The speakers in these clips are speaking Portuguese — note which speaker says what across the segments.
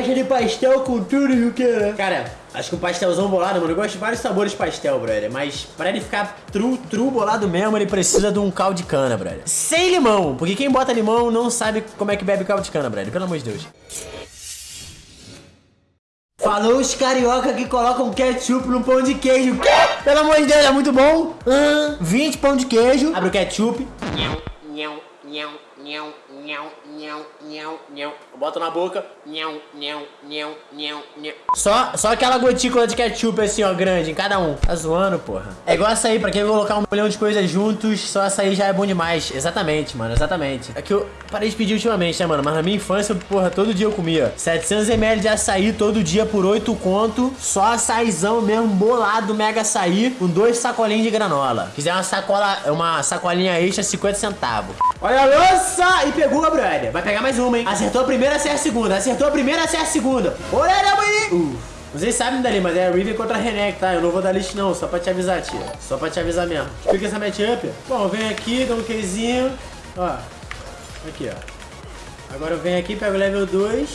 Speaker 1: gosta de pastel com tudo e o que, né? Cara, acho que um pastelzão bolado, mano. Eu gosto de vários sabores de pastel, brother. Mas pra ele ficar true, true bolado mesmo, ele precisa de um caldo de cana, brother. Sem limão, porque quem bota limão não sabe como é que bebe caldo de cana, brother. Pelo amor de Deus. Falou os carioca que colocam ketchup no pão de queijo. Quê? Pelo amor de Deus, é muito bom. Ah, 20 pão de queijo. Abre o ketchup.
Speaker 2: Nhau, nhau, nhau, nhau, nhau, nhau, nhau, nhau.
Speaker 1: Bota na boca.
Speaker 2: Nhau, nhau, nhau, nhau, nhau.
Speaker 1: Só, só aquela gotícula de ketchup assim, ó, grande em cada um. Tá zoando, porra. É igual açaí, pra quem colocar um milhão de coisas juntos, só açaí já é bom demais. Exatamente, mano, exatamente. É que eu parei de pedir ultimamente, né, mano? Mas na minha infância, porra, todo dia eu comia 700ml de açaí todo dia por 8 conto. Só açaizão mesmo, bolado, mega açaí, com dois sacolinhos de granola. Quiser uma sacola, uma sacolinha extra, 50 centavos. Olha a lança! E pegou, brother. Vai pegar mais uma, hein? Acertou a primeira, acerta a segunda. Acertou a primeira, acerta a segunda. Olha, mãe! Uh. Vocês sabem dali, mas é a Riven contra a Renek, tá? Eu não vou dar list não, só pra te avisar, tia. Só pra te avisar mesmo. Explica essa matchup. Bom, vem aqui, dá um Qzinho. Ó. Aqui, ó. Agora eu venho aqui, pego o level 2.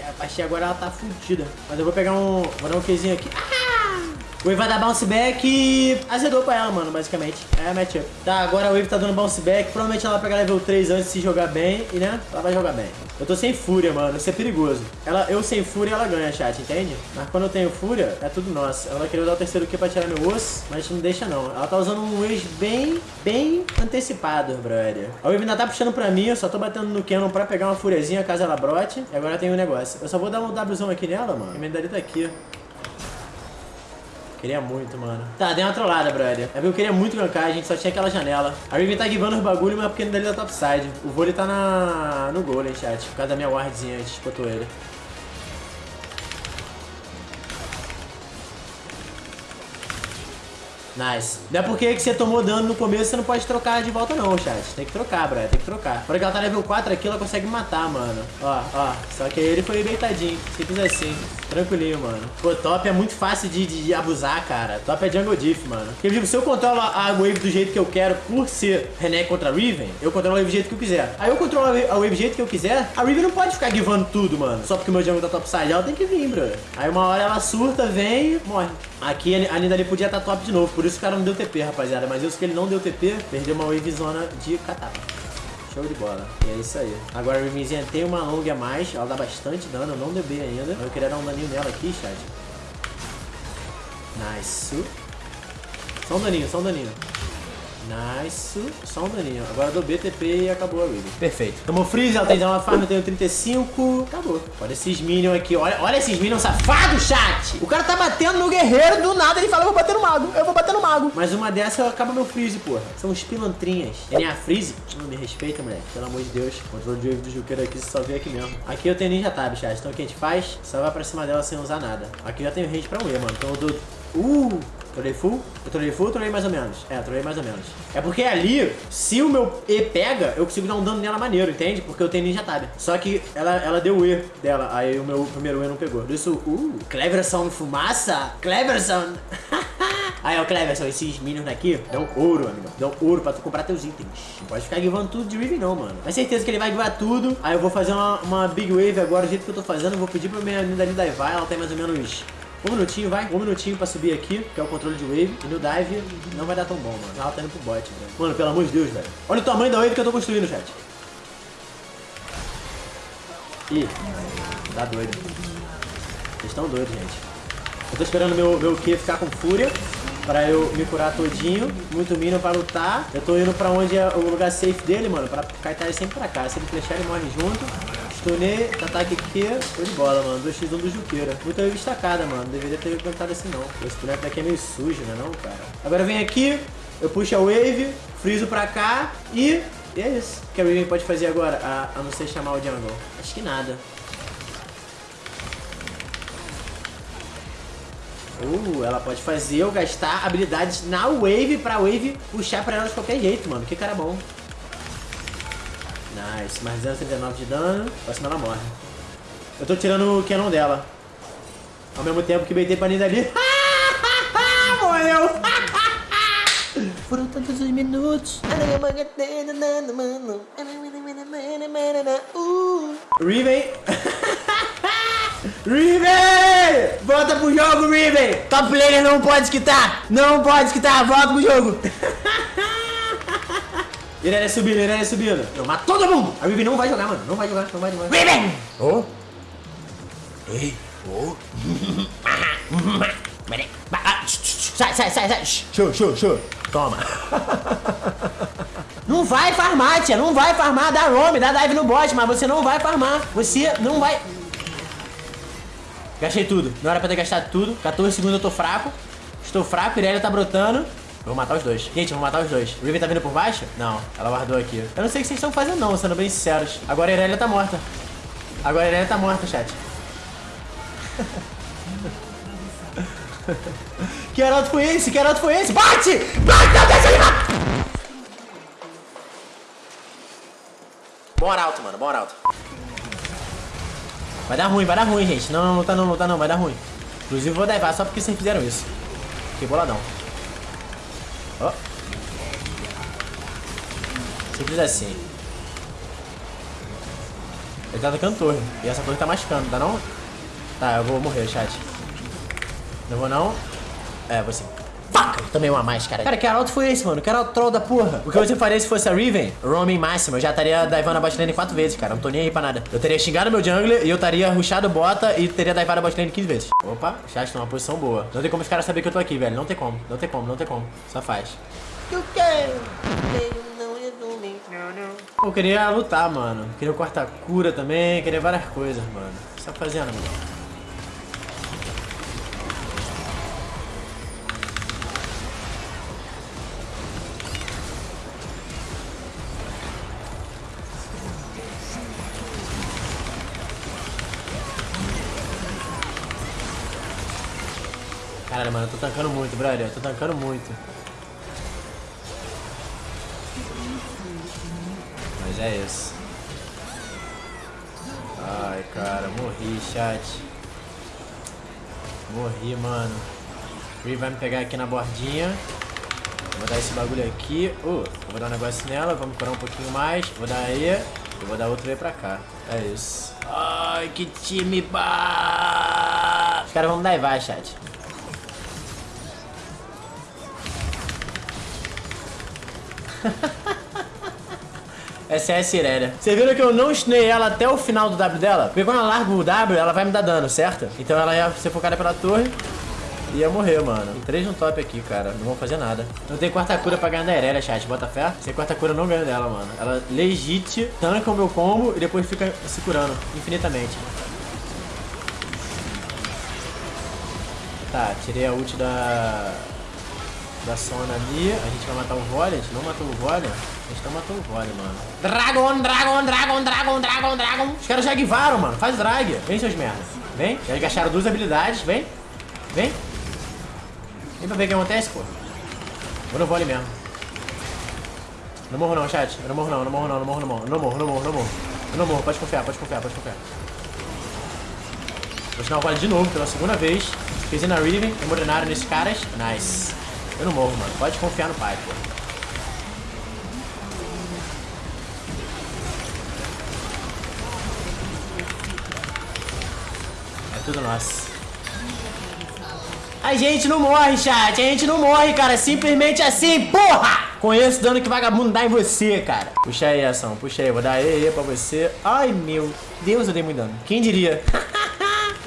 Speaker 1: E a Paxi agora ela tá fudida. Mas eu vou pegar um... Vou dar um Qzinho aqui. Ah! O Wave vai dar bounce back e azedou pra ela, mano, basicamente. É a matchup. Tá, agora a Wave tá dando bounce back. Provavelmente ela vai pegar level 3 antes de jogar bem. E, né, ela vai jogar bem. Eu tô sem fúria, mano. Isso é perigoso. Ela, eu sem fúria, ela ganha, chat, entende? Mas quando eu tenho fúria, é tudo nosso. Ela querer usar o terceiro Q pra tirar meu osso, mas não deixa, não. Ela tá usando um Wave bem, bem antecipado, brother. A Wave ainda tá puxando pra mim. Eu só tô batendo no Canon pra pegar uma fúriazinha caso ela brote. E agora tem um negócio. Eu só vou dar um Wzão aqui nela, mano. A tá aqui. Queria muito, mano. Tá, deu uma trollada, brother. É porque eu queria muito gankar, a gente só tinha aquela janela. A Riven tá givando os bagulho, mas porque dali da topside. O vôlei tá na... no golem, chat. Por causa da minha wardzinha antes, botou ele. Nice. Não é porque que você tomou dano no começo, você não pode trocar de volta não, chat. Tem que trocar, brother. Tem que trocar. Por que ela tá level 4 aqui, ela consegue matar, mano. Ó, ó. Só que ele foi deitadinho. Simples assim. Tranquilinho, mano. Pô, top é muito fácil de, de, abusar, cara. Top é jungle diff, mano. Porque, tipo, se eu controlo a wave do jeito que eu quero por ser René contra Riven, eu controlo a wave do jeito que eu quiser. Aí eu controlo a wave do jeito que eu quiser, a Riven não pode ficar givando tudo, mano. Só porque o meu jungle tá topside. Ela tem que vir, bro. Aí uma hora ela surta, vem e morre. Aqui a Nidali podia estar tá top de novo. Por isso o cara não deu TP, rapaziada. Mas isso que ele não deu TP, perdeu uma wave zona de catapa. Show de bola. E é isso aí. Agora a Rivenzinha tem uma long a mais. Ela dá bastante dano. Eu não deu B ainda. Eu queria dar um daninho nela aqui, chat. Nice. Só um daninho, só um daninho. Nice. Só um daninho. Agora dou BTP e acabou a Riven. Perfeito. Tomou freeze, ela tem uma farm, eu tenho 35. Acabou. Olha esses minions aqui. Olha, olha esses minions safados, chat. O cara tá batendo no guerreiro, do nada ele fala, eu vou bater no mago. Eu vou bater no mago. Mas uma dessa acaba meu freeze, porra. São os pilantrinhas. NA freeze? Não me respeita, moleque. Pelo amor de Deus. Controle de wave do Juqueiro aqui, você só vê aqui mesmo. Aqui eu tenho ninja tab, chat. Então o que a gente faz? Só vai pra cima dela sem usar nada. Aqui já tenho range pra um E, mano. Então eu dou... Uh! Trolei full? Eu trolei full ou trolei mais ou menos? É, trolei mais ou menos. É porque ali, se o meu E pega, eu consigo dar um dano nela maneiro, entende? Porque eu tenho ninja tab. Só que ela, ela deu o E dela, aí o meu primeiro E não pegou. Por isso, uh, Cleverson fumaça? Cleverson! Aí, ó, Cleverson, esses minions daqui dão ouro, amigo. Dão ouro pra tu comprar teus itens. Não pode ficar givando tudo de Riven, não, mano. É certeza que ele vai givar tudo. Aí eu vou fazer uma, uma Big Wave agora, do jeito que eu tô fazendo. Vou pedir pra minha linda ali vai. Ela tem mais ou menos um minutinho, vai. Um minutinho pra subir aqui, que é o controle de wave. E no dive não vai dar tão bom, mano. Ela tá indo pro bot, velho. Mano, pelo amor de Deus, velho. Olha o tamanho da wave que eu tô construindo, chat. Ih, tá doido. Vocês estão doidos, gente. Eu tô esperando meu, meu Q ficar com fúria. Pra eu me curar todinho. Muito minion pra lutar. Eu tô indo pra onde é o lugar safe dele, mano. Pra kaitar ele sempre pra cá. Se ele flechar, ele morre junto. Stunei, ataque aqui, foi de bola, mano. 2x1 do Juqueira. Muito bem destacada, mano. Deveria ter cantado assim, não. Esse boneco daqui é meio sujo, né, não, cara? Agora vem aqui, eu puxo a wave, friso pra cá e... E é isso. O que a Raven pode fazer agora, a, a não ser chamar o jungle? Acho que nada. Uh, ela pode fazer eu gastar habilidades na wave pra wave puxar pra ela de qualquer jeito, mano. Que cara bom. Nice, mais 239 de dano. Próxima ela morre. Eu tô tirando o canon dela. Ao mesmo tempo que beitei pra Nida ali. Morreu! Foram tantos os minutos. Riven! Riven! Volta pro jogo, Riven! Top player não pode quitar! Não pode quitar! Volta pro jogo! Irelia subindo, Irelia subindo. Eu mato todo mundo! A Riven não vai jogar, mano. Não vai jogar, não vai, jogar. Riven! Oh! Ei! Oh! sai, sai, sai, sai! Show, show, show! Toma! Não vai farmar, tia. Não vai farmar. Dá roam, dá dive no bot, mas você não vai farmar. Você não vai... Gastei tudo. Não era pra ter gastado tudo. 14 segundos eu tô fraco. Estou fraco. Irelia tá brotando. Vou matar os dois. Gente, eu vou matar os dois. Riven tá vindo por baixo? Não. Ela guardou aqui. Eu não sei o que vocês estão fazendo não, sendo bem sinceros. Agora a Irelia tá morta. Agora a Irelia tá morta, chat. que heraldo foi esse? Que heraldo foi esse? Bate! Bate! Não deixa ele Bom arauto, mano. Bom arauto. Vai dar ruim, vai dar ruim, gente. Não, não, não tá não, não tá não. Vai dar ruim. Inclusive vou levar só porque vocês fizeram isso. Fiquei boladão. Ó. Simples assim. Ele tá atacando torre. E essa torre tá machucando, tá não? Tá, eu vou morrer, chat. Não vou não. É, vou sim. Fuck! Tomei uma mais, cara. Cara, que arauto foi esse, mano? Que arauto troll da porra. O que você faria se fosse a Riven? Roaming máximo. Eu já estaria divando a botlane quatro vezes, cara. Não tô nem aí pra nada. Eu teria xingado meu jungler e eu estaria rushado bota e teria divado a botlane 15 vezes. Opa, chat tá numa posição boa. Não tem como os caras saberem que eu tô aqui, velho. Não tem como. Não tem como, não tem como. Só faz. Eu quero. Eu queria lutar, mano. Queria cortar cura também. Queria várias coisas, mano. Só fazendo, mano. Mano, eu tô tancando muito, brother. Eu tô tancando muito. Mas é isso. Ai, cara, morri, chat. Morri, mano. Free vai me pegar aqui na bordinha. Vou dar esse bagulho aqui. Uh, vou dar um negócio nela. Vamos curar um pouquinho mais. Vou dar aí. E vou dar outro aí pra cá. É isso. Ai, que time ba! Os caras vão dar e vai, chat. Essa é a viram que eu não stunei ela até o final do W dela? Porque quando ela larga o W, ela vai me dar dano, certo? Então ela ia ser focada pela torre e ia morrer, mano. Tem três no top aqui, cara. Não vão fazer nada. Não tem quarta cura pra ganhar da Irelia, chat. Bota fé. Sem quarta cura eu não ganho dela, mano. Ela legit tanca o meu combo e depois fica se curando infinitamente. Tá, tirei a ult da da Sona ali. A gente vai matar o Volley. A gente não matou o Volley. A gente não matou o Volley, mano. Dragon, Dragon, Dragon, Dragon, Dragon, Dragon. Os caras já guivaram, mano. Faz drag. Vem, seus merda. Vem. Já gastaram duas habilidades. Vem. Vem. Vem pra ver o que acontece, pô. Vou no Volley mesmo. Não morro não, chat. Eu não morro não, não morro não, não morro não. Não morro, não morro, não morro. Eu não morro, pode confiar, pode confiar, pode confiar. Vou ensinar o Volley de novo, pela segunda vez. Fiz na Riven, emorenaram nesses caras. Nice. Eu não morro, mano. Pode confiar no pai, pô. É tudo nosso. A gente não morre, chat. A gente não morre, cara. Simplesmente assim, porra! Conheço o dano que vagabundo dá em você, cara. Puxa aí, ação. Puxa aí. Vou dar E, pra você. Ai, meu Deus, eu dei muito dano. Quem diria?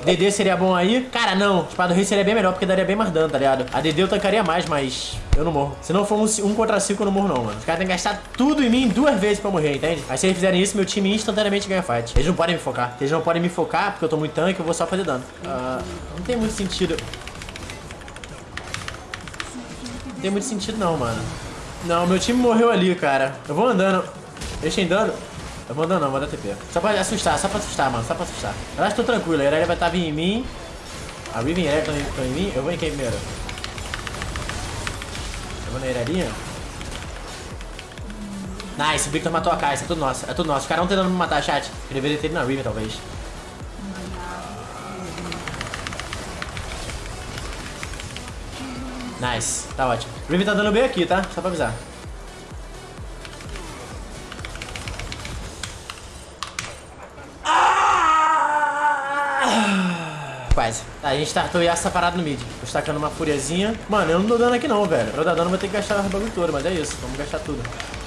Speaker 1: DD seria bom aí? Cara, não. Espada Rei seria bem melhor, porque daria bem mais dano, tá ligado? A DD eu tancaria mais, mas eu não morro. Se não for um, um contra cinco, eu não morro não, mano. Os caras têm que gastar tudo em mim duas vezes pra morrer, entende? Aí se eles fizerem isso, meu time instantaneamente ganha fight. Eles não podem me focar. Eles não podem me focar, porque eu tô muito tanque, eu vou só fazer dano. Uh, não tem muito sentido. Não tem muito sentido não, mano. Não, meu time morreu ali, cara. Eu vou andando. Deixa em dano. Eu andando não, dar TP. Só pra assustar, só pra assustar, mano. Só pra assustar. Eu acho que tô tranquilo. A Irelia vai estar tá vindo em mim. A Riven e a Irelia estão em mim. Eu vou em quem primeiro? Eu vou na Irelia. Nice, o Victor matou a Kai'Sa. É tudo nosso. É tudo nosso. Os caras não tentando me matar, chat. Eu deveria ter ido na Riven, talvez. Nice, tá ótimo. Riven tá dando bem aqui, tá? Só pra avisar. Tá, a gente startou essa parada no mid. Tô estacando uma furiazinha. Mano, eu não dou dano aqui não, velho. Pra dar dano eu vou ter que gastar o bagulho todo, mas é isso. Vamos gastar tudo.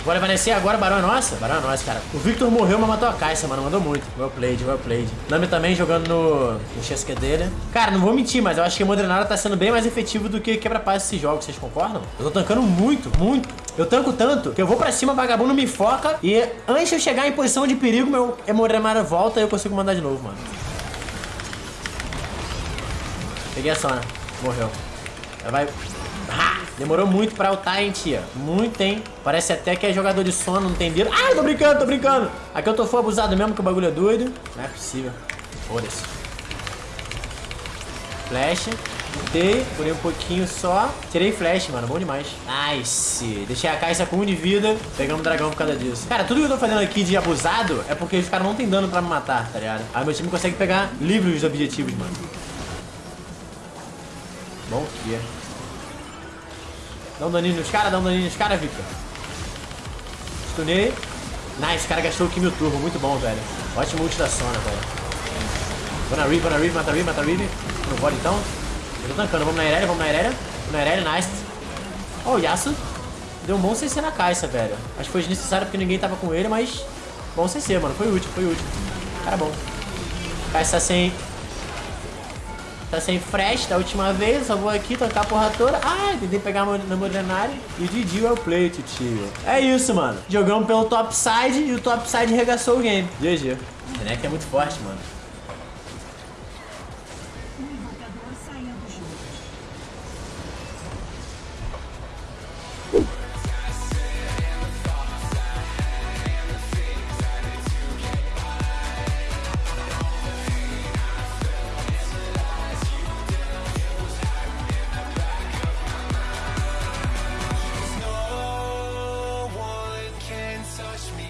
Speaker 1: Bora evanescer agora, Barão é nossa? Barão é nossa, cara. O Victor morreu, mas matou a Caixa, mano. Mandou muito. Well played, well played. Nami também jogando no, no Chesque dele. Cara, não vou mentir, mas eu acho que o Modrenara tá sendo bem mais efetivo do que quebra-paz esses jogos. Vocês concordam? Eu tô tancando muito, muito. Eu tanco tanto que eu vou pra cima, vagabundo me foca e antes de eu chegar em posição de perigo, meu Modrenara volta e eu consigo mandar de novo, mano. Peguei a Sona. Morreu. Ela vai... Demorou muito pra ultar, hein, tia. Muito, hein. Parece até que é jogador de sono, não tem dedo. Ah, tô brincando, tô brincando. Aqui eu tô full abusado mesmo, que o bagulho é doido. Não é possível. Foda-se. Flash. Botei, curei um pouquinho só. Tirei flash, mano. Bom demais. Nice. Deixei a caixa com um de vida. Pegamos o dragão por causa disso. Cara, tudo que eu tô fazendo aqui de abusado é porque os caras não tem dano pra me matar, tá ligado? Aí meu time consegue pegar livre os objetivos, mano. Bom é. Dá um daninho nos caras, dá um daninho nos caras, Victor. Stunei. Nice, o cara gastou o Kimio Turbo. Muito bom, velho. Ótimo ult da Sona, velho. Vou na Reeve, vou na Reeve, mata Reeve, mata Reeve. Não pode então. Eu tô tancando. Vamos na Irelia, vamos na Irelia. Vamos na Irelia, nice. Ó, oh, o Yasuo deu um bom CC na caixa, velho. Acho que foi desnecessário porque ninguém tava com ele, mas... Bom CC, mano. Foi útil, foi útil. Cara bom. Caixa sem Tá sem fresh da última vez, só vou aqui tocar a porra toda. Ah, tentei pegar na Morenária. E GG é o play, tio. É isso, mano. Jogamos pelo top side e o top side regaçou o game. GG. O Renek é muito forte, mano.